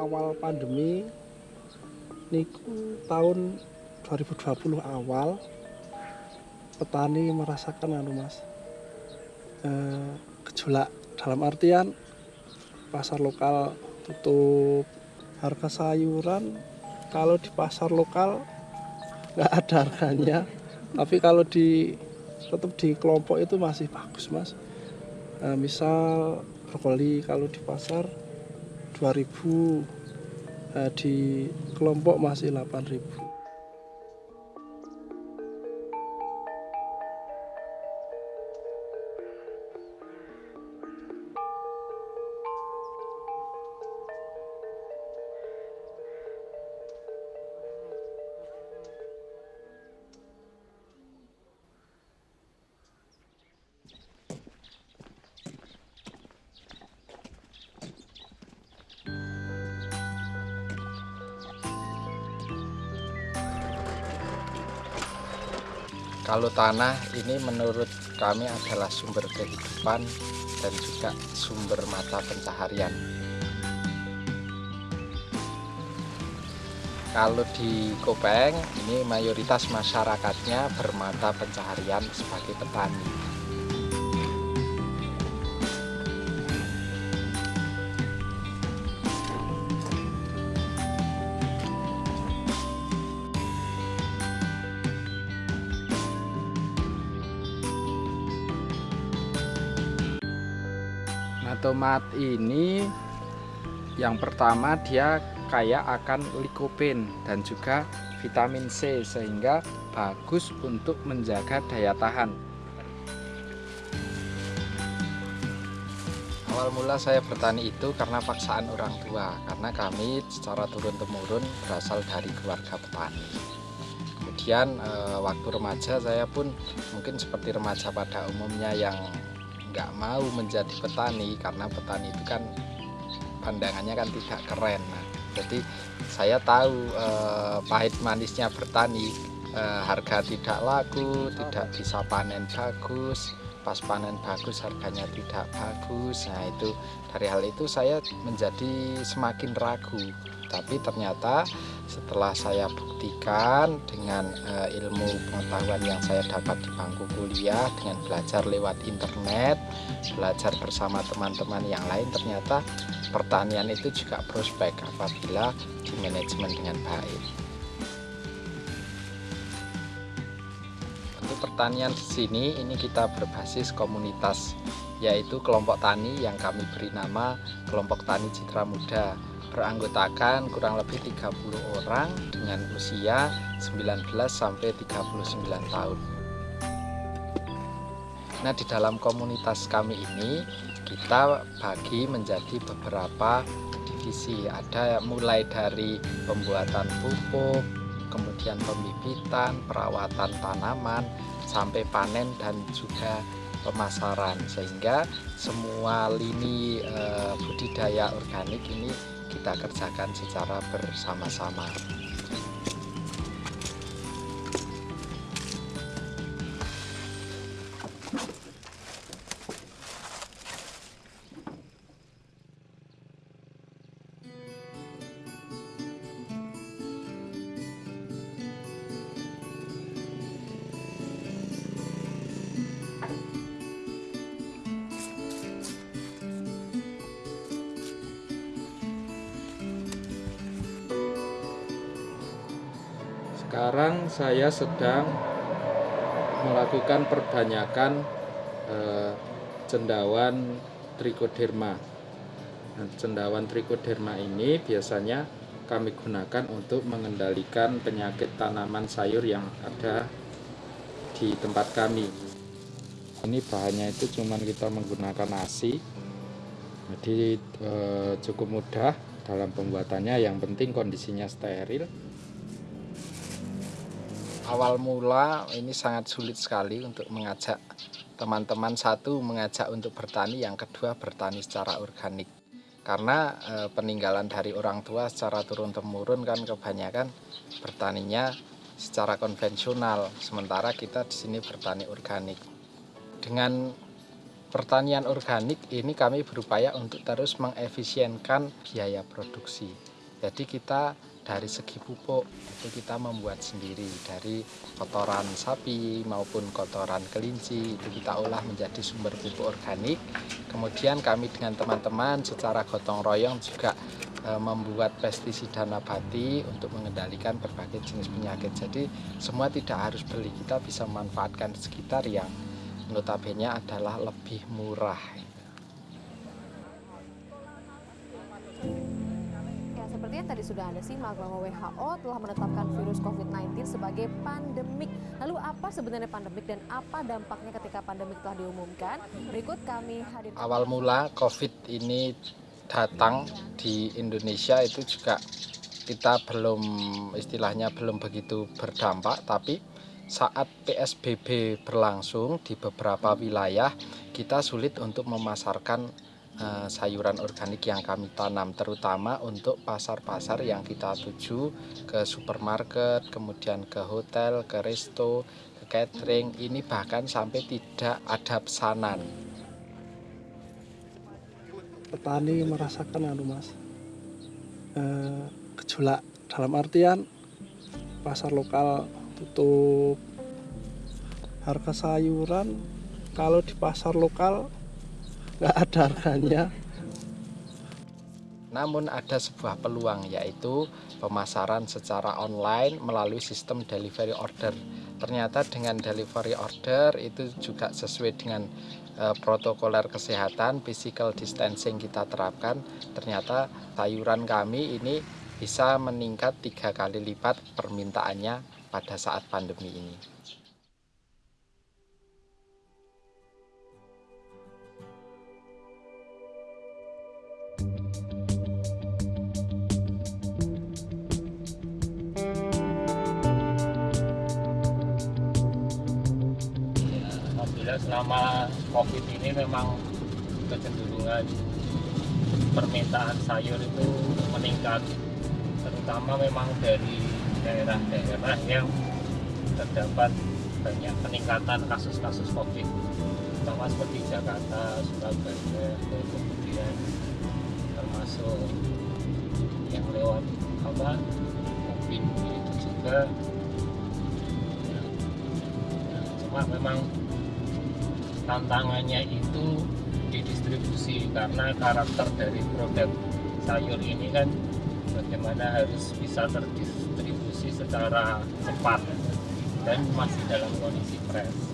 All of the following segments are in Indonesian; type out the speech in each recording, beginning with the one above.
awal pandemi niku tahun 2020 awal petani merasakan anu Mas eh, gejolak dalam artian pasar lokal tutup harga sayuran kalau di pasar lokal nggak ada harganya tapi kalau di tetap di kelompok itu masih bagus mas. Eh, misal brokoli kalau di pasar 2000 eh, di kelompok masih 8000 Kalau tanah ini menurut kami adalah sumber kehidupan dan juga sumber mata pencaharian. Kalau di Kopeng ini mayoritas masyarakatnya bermata pencaharian sebagai petani. Tomat ini yang pertama dia kaya akan likopen dan juga vitamin C sehingga bagus untuk menjaga daya tahan. Awal mula saya bertani itu karena paksaan orang tua, karena kami secara turun-temurun berasal dari keluarga petani. Kemudian eh, waktu remaja saya pun mungkin seperti remaja pada umumnya yang nggak mau menjadi petani karena petani itu kan pandangannya kan tidak keren. Nah, jadi saya tahu eh, pahit manisnya bertani, eh, harga tidak laku, tidak bisa panen bagus, pas panen bagus harganya tidak bagus. Nah itu dari hal itu saya menjadi semakin ragu. Tapi ternyata setelah saya buktikan dengan eh, ilmu pengetahuan yang saya dapat di bangku kuliah dengan belajar lewat internet, belajar bersama teman-teman yang lain ternyata pertanian itu juga prospek apabila di manajemen dengan baik. Pertanian di sini ini kita berbasis komunitas yaitu kelompok tani yang kami beri nama kelompok tani Citra Muda beranggotakan kurang lebih 30 orang dengan usia 19 sampai 39 tahun. Nah, di dalam komunitas kami ini kita bagi menjadi beberapa divisi. Ada mulai dari pembuatan pupuk, kemudian pembibitan, perawatan tanaman, sampai panen dan juga pemasaran. Sehingga semua lini eh, budidaya organik ini kita kerjakan secara bersama-sama. Sekarang saya sedang melakukan perbanyakan eh, cendawan trichoderma. Nah, cendawan trichoderma ini biasanya kami gunakan untuk mengendalikan penyakit tanaman sayur yang ada di tempat kami. Ini bahannya itu cuman kita menggunakan nasi. Jadi eh, cukup mudah dalam pembuatannya, yang penting kondisinya steril awal mula ini sangat sulit sekali untuk mengajak teman-teman. Satu mengajak untuk bertani. Yang kedua bertani secara organik. Karena e, peninggalan dari orang tua secara turun temurun kan kebanyakan bertaninya secara konvensional. Sementara kita di sini bertani organik. Dengan pertanian organik ini kami berupaya untuk terus mengefisienkan biaya produksi. Jadi kita dari segi pupuk itu kita membuat sendiri dari kotoran sapi maupun kotoran kelinci itu kita olah menjadi sumber pupuk organik. Kemudian kami dengan teman-teman secara gotong royong juga e, membuat pestisida nabati untuk mengendalikan berbagai jenis penyakit. Jadi semua tidak harus beli, kita bisa memanfaatkan sekitar yang notabene adalah lebih murah. Seperti yang tadi sudah Anda simak bahwa WHO telah menetapkan virus COVID-19 sebagai pandemik. Lalu apa sebenarnya pandemik dan apa dampaknya ketika pandemik telah diumumkan? Berikut kami hadir. Awal mula COVID ini datang di Indonesia itu juga kita belum istilahnya belum begitu berdampak tapi saat PSBB berlangsung di beberapa wilayah kita sulit untuk memasarkan uh, sayuran organik yang kami tanam terutama untuk pasar-pasar yang kita tuju ke supermarket kemudian ke hotel ke resto ke catering ini bahkan sampai tidak ada pesanan. Petani merasakan anu mas uh, gejolak dalam artian pasar lokal tutup. Harga sayuran kalau di pasar lokal nggak ada harganya namun ada sebuah peluang yaitu pemasaran secara online melalui sistem delivery order. Ternyata dengan delivery order itu juga sesuai dengan e, protokoler kesehatan, physical distancing kita terapkan. Ternyata sayuran kami ini bisa meningkat tiga kali lipat permintaannya pada saat pandemi ini. Selama covid ini memang kecenderungan permintaan sayur itu meningkat terutama memang dari daerah-daerah yang terdapat banyak peningkatan kasus-kasus covid terutama seperti Jakarta, Surabaya, kemudian termasuk yang lewat apa Upin itu juga. Ya, ya, cuma memang tantangannya itu di distribusi karena karakter dari produk sayur ini kan bagaimana harus bisa terdistribusi secara cepat dan masih dalam kondisi fresh.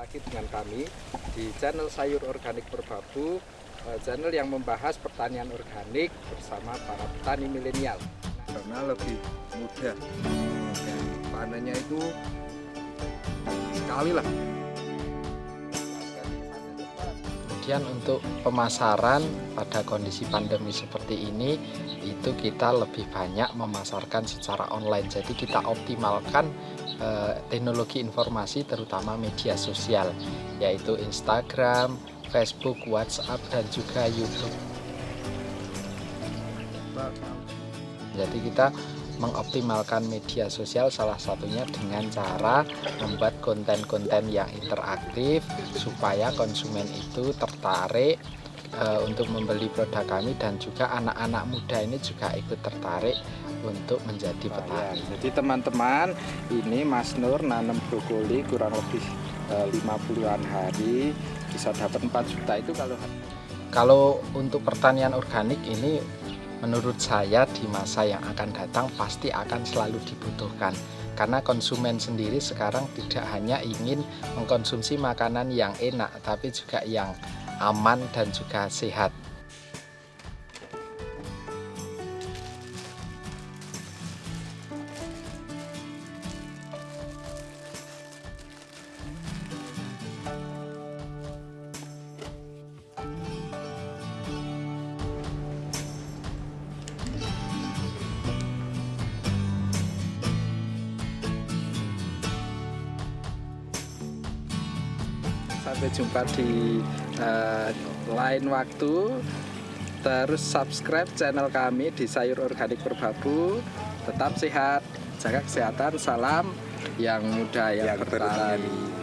Lagi dengan kami di channel Sayur Organik Perbabu, eh, channel yang membahas pertanian organik bersama para petani milenial. Karena lebih mudah dan panennya itu sekali lah. Kemudian untuk pemasaran pada kondisi pandemi seperti ini itu kita lebih banyak memasarkan secara online. Jadi kita optimalkan Eh, teknologi informasi terutama media sosial yaitu Instagram, Facebook, WhatsApp dan juga YouTube. Jadi kita mengoptimalkan media sosial salah satunya dengan cara membuat konten-konten yang interaktif supaya konsumen itu tertarik e, untuk membeli produk kami dan juga anak-anak muda ini juga ikut tertarik untuk menjadi petani. Jadi teman-teman, ini Mas Nur nanam brokoli kurang lebih 50-an eh, hari bisa dapat 4 juta itu kalau kalau untuk pertanian organik ini menurut saya di masa yang akan datang pasti akan selalu dibutuhkan. Karena konsumen sendiri sekarang tidak hanya ingin mengkonsumsi makanan yang enak tapi juga yang aman dan juga sehat sampai jumpa di uh, lain waktu. Terus subscribe channel kami di Sayur Organik Perbabu tetap sehat jaga kesehatan salam yang muda yang, Yang bertani.